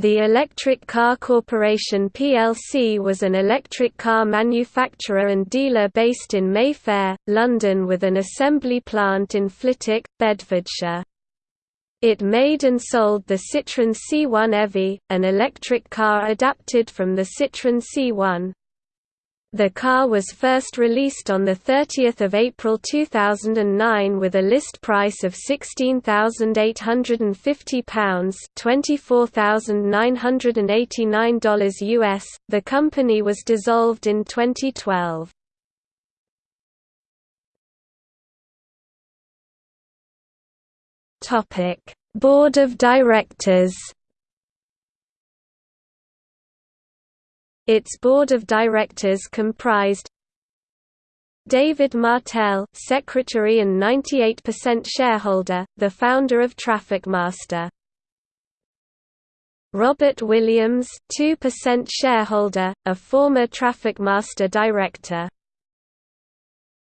The Electric Car Corporation plc was an electric car manufacturer and dealer based in Mayfair, London with an assembly plant in Flitwick, Bedfordshire. It made and sold the Citroën C1 EV, an electric car adapted from the Citroën C1. The car was first released on 30 April 2009 with a list price of £16,850 $24,989 US. The company was dissolved in 2012. Board of Directors Its board of directors comprised David Martell, secretary and 98% shareholder, the founder of Trafficmaster. Robert Williams, 2% shareholder, a former Trafficmaster director.